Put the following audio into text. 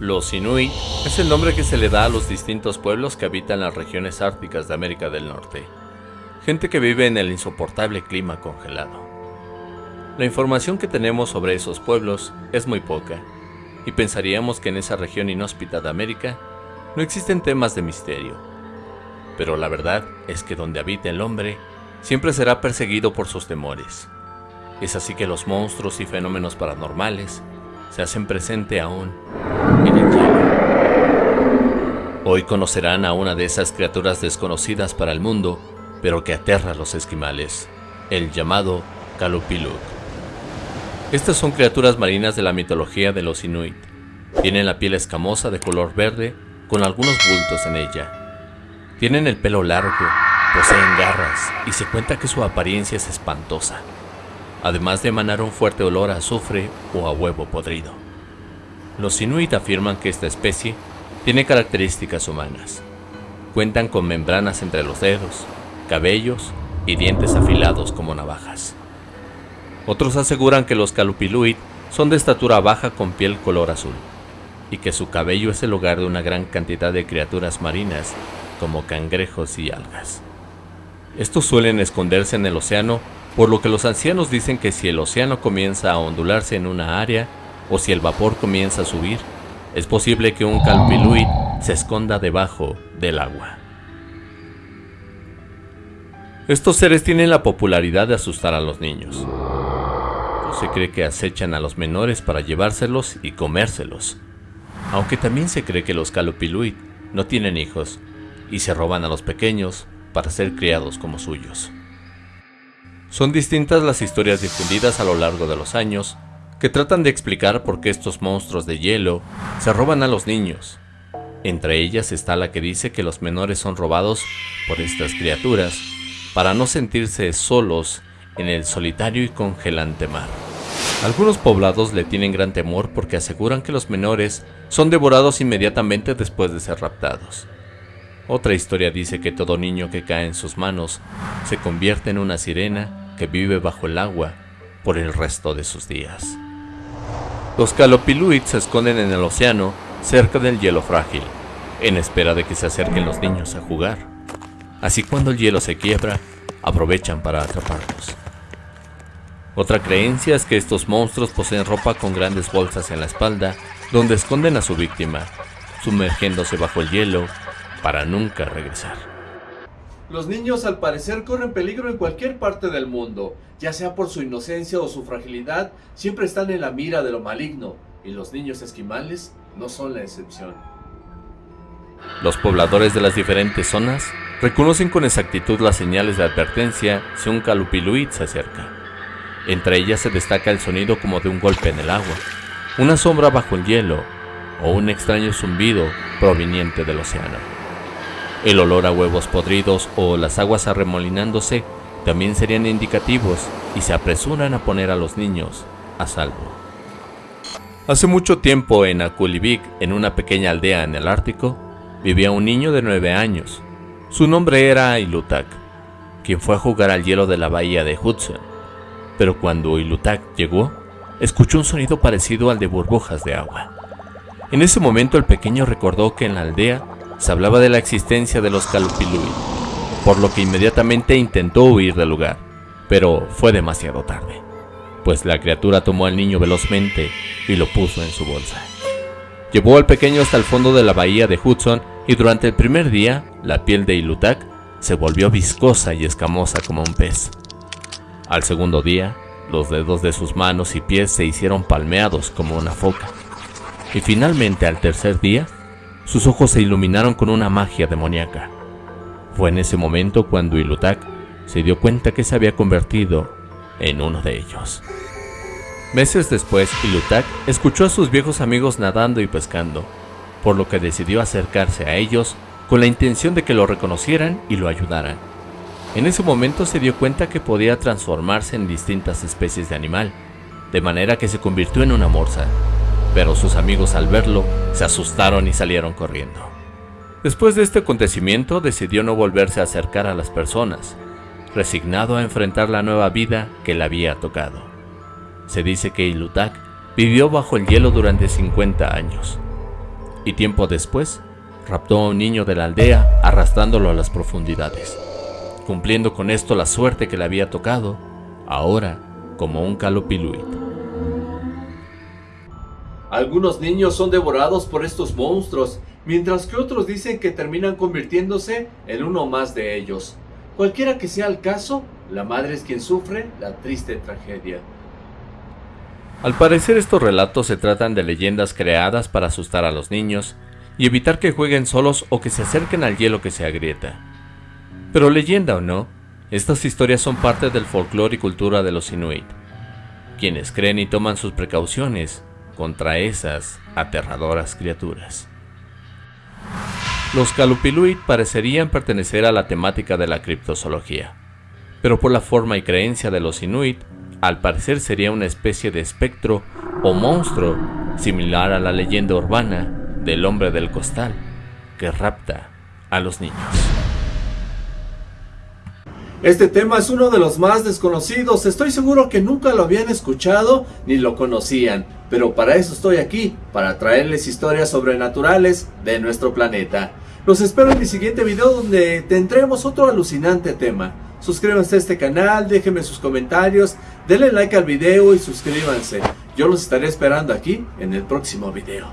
Los Inuit es el nombre que se le da a los distintos pueblos que habitan las regiones árticas de América del Norte. Gente que vive en el insoportable clima congelado. La información que tenemos sobre esos pueblos es muy poca, y pensaríamos que en esa región inhóspita de América no existen temas de misterio. Pero la verdad es que donde habita el hombre, siempre será perseguido por sus temores. Es así que los monstruos y fenómenos paranormales se hacen presente aún. Hoy conocerán a una de esas criaturas desconocidas para el mundo, pero que aterra a los esquimales, el llamado Kalupiluk. Estas son criaturas marinas de la mitología de los Inuit. Tienen la piel escamosa de color verde con algunos bultos en ella. Tienen el pelo largo, poseen garras y se cuenta que su apariencia es espantosa además de emanar un fuerte olor a azufre o a huevo podrido. Los Inuit afirman que esta especie tiene características humanas. Cuentan con membranas entre los dedos, cabellos y dientes afilados como navajas. Otros aseguran que los Calupiluit son de estatura baja con piel color azul, y que su cabello es el hogar de una gran cantidad de criaturas marinas como cangrejos y algas. Estos suelen esconderse en el océano por lo que los ancianos dicen que si el océano comienza a ondularse en una área o si el vapor comienza a subir, es posible que un calpiluit se esconda debajo del agua. Estos seres tienen la popularidad de asustar a los niños. se cree que acechan a los menores para llevárselos y comérselos. Aunque también se cree que los Calupiluit no tienen hijos y se roban a los pequeños para ser criados como suyos. Son distintas las historias difundidas a lo largo de los años que tratan de explicar por qué estos monstruos de hielo se roban a los niños. Entre ellas está la que dice que los menores son robados por estas criaturas para no sentirse solos en el solitario y congelante mar. Algunos poblados le tienen gran temor porque aseguran que los menores son devorados inmediatamente después de ser raptados. Otra historia dice que todo niño que cae en sus manos se convierte en una sirena que vive bajo el agua por el resto de sus días. Los calopiluits se esconden en el océano cerca del hielo frágil, en espera de que se acerquen los niños a jugar. Así cuando el hielo se quiebra, aprovechan para atraparlos. Otra creencia es que estos monstruos poseen ropa con grandes bolsas en la espalda, donde esconden a su víctima, sumergiéndose bajo el hielo para nunca regresar. Los niños al parecer corren peligro en cualquier parte del mundo, ya sea por su inocencia o su fragilidad, siempre están en la mira de lo maligno, y los niños esquimales no son la excepción. Los pobladores de las diferentes zonas reconocen con exactitud las señales de advertencia si un calupiluit se acerca. Entre ellas se destaca el sonido como de un golpe en el agua, una sombra bajo el hielo o un extraño zumbido proveniente del océano. El olor a huevos podridos o las aguas arremolinándose también serían indicativos y se apresuran a poner a los niños a salvo. Hace mucho tiempo en Akulivik, en una pequeña aldea en el Ártico, vivía un niño de nueve años. Su nombre era Ilutak, quien fue a jugar al hielo de la bahía de Hudson. Pero cuando Ilutak llegó, escuchó un sonido parecido al de burbujas de agua. En ese momento el pequeño recordó que en la aldea se hablaba de la existencia de los Calupilui, por lo que inmediatamente intentó huir del lugar, pero fue demasiado tarde, pues la criatura tomó al niño velozmente y lo puso en su bolsa. Llevó al pequeño hasta el fondo de la bahía de Hudson y durante el primer día la piel de Ilutak se volvió viscosa y escamosa como un pez. Al segundo día, los dedos de sus manos y pies se hicieron palmeados como una foca. Y finalmente al tercer día, sus ojos se iluminaron con una magia demoníaca. Fue en ese momento cuando Ilutak se dio cuenta que se había convertido en uno de ellos. Meses después, Ilutak escuchó a sus viejos amigos nadando y pescando, por lo que decidió acercarse a ellos con la intención de que lo reconocieran y lo ayudaran. En ese momento se dio cuenta que podía transformarse en distintas especies de animal, de manera que se convirtió en una morsa, pero sus amigos al verlo se asustaron y salieron corriendo. Después de este acontecimiento decidió no volverse a acercar a las personas, resignado a enfrentar la nueva vida que le había tocado. Se dice que Ilutak vivió bajo el hielo durante 50 años. y tiempo después raptó a un niño de la aldea arrastrándolo a las profundidades, cumpliendo con esto la suerte que le había tocado, ahora como un calopiluit. Algunos niños son devorados por estos monstruos, mientras que otros dicen que terminan convirtiéndose en uno más de ellos. Cualquiera que sea el caso, la madre es quien sufre la triste tragedia. Al parecer estos relatos se tratan de leyendas creadas para asustar a los niños y evitar que jueguen solos o que se acerquen al hielo que se agrieta. Pero leyenda o no, estas historias son parte del folclore y cultura de los Inuit, quienes creen y toman sus precauciones contra esas aterradoras criaturas. Los Calupiluit parecerían pertenecer a la temática de la criptozoología, pero por la forma y creencia de los Inuit, al parecer sería una especie de espectro o monstruo similar a la leyenda urbana del hombre del costal que rapta a los niños. Este tema es uno de los más desconocidos, estoy seguro que nunca lo habían escuchado ni lo conocían, pero para eso estoy aquí, para traerles historias sobrenaturales de nuestro planeta. Los espero en mi siguiente video donde tendremos otro alucinante tema. Suscríbanse a este canal, déjenme sus comentarios, denle like al video y suscríbanse. Yo los estaré esperando aquí en el próximo video.